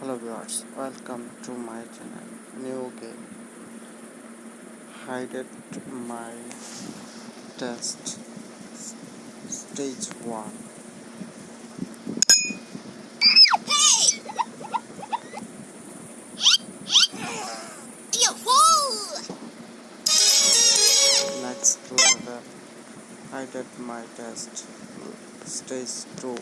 hello viewers welcome to my channel. New game. Hide it my test. Stage 1 next level. Hide it my test. Stage 2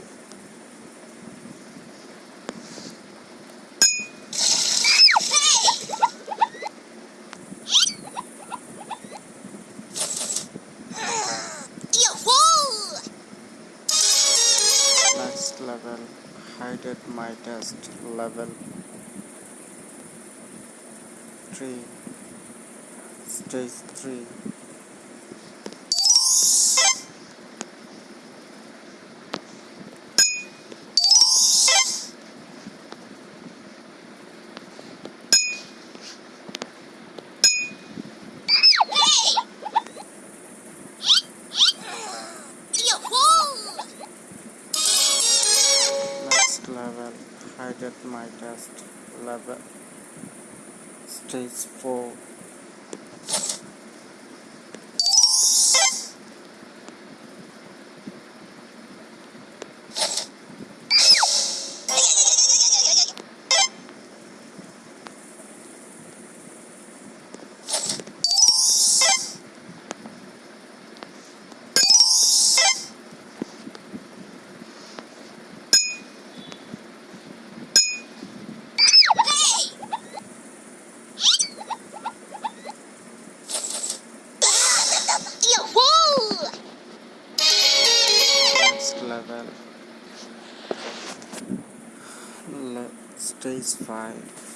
next level at my test level 3 stage 3 level hide at my test level stage 4 5